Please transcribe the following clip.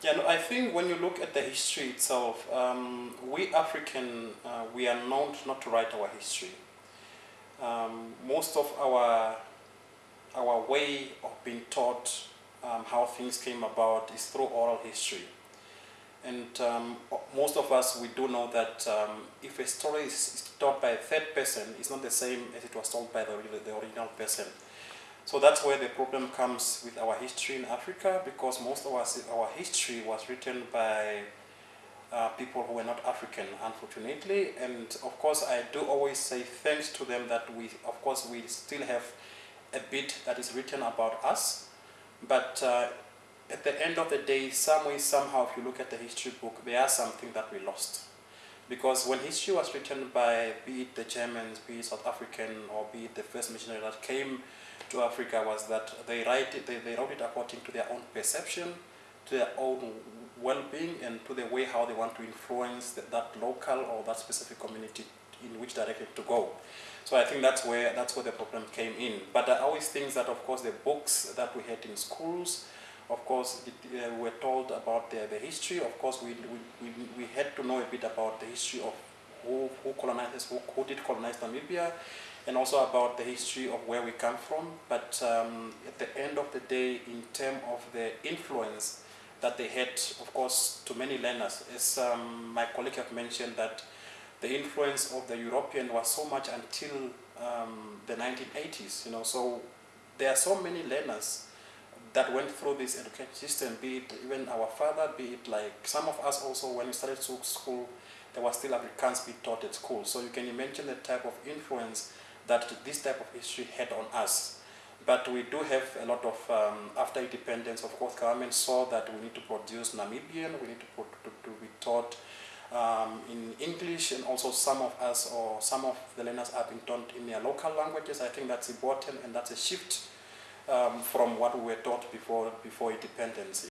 Yeah, no, I think when you look at the history itself, um, we African, uh, we are known not to write our history. Um, most of our our way of being taught um, how things came about is through oral history. And um, most of us, we do know that um, if a story is told by a third person, it's not the same as it was told by the, the original person. So that's where the problem comes with our history in Africa because most of us, our history was written by uh, people who were not African, unfortunately. And of course, I do always say thanks to them that we, of course, we still have a bit that is written about us. But uh, at the end of the day, some way, somehow, if you look at the history book, there are something that we lost. Because when history was written by, be it the Germans, be it South African, or be it the first missionary that came to Africa was that they write it, they, they wrote it according to their own perception, to their own well-being, and to the way how they want to influence that, that local or that specific community in which direction to go. So I think that's where that's where the problem came in. But I always think that of course the books that we had in schools, of course it, uh, we were told about the, the history. Of course we, we, we, had to know a bit about the history of who, who colonized, who, who did colonize Namibia, and also about the history of where we come from. But um, at the end of the day, in terms of the influence that they had, of course, to many learners, as um, my colleague have mentioned that the influence of the European was so much until um, the 1980s, you know, so there are so many learners that went through this education system, be it even our father, be it like some of us also when we started to school, there was still Afrikaans being taught at school. So you can imagine the type of influence that this type of history had on us. But we do have a lot of, um, after independence, of course, government saw that we need to produce Namibian, we need to, put, to, to be taught um, in English, and also some of us or some of the learners are being taught in their local languages. I think that's important, and that's a shift um, from what we were taught before, before independence.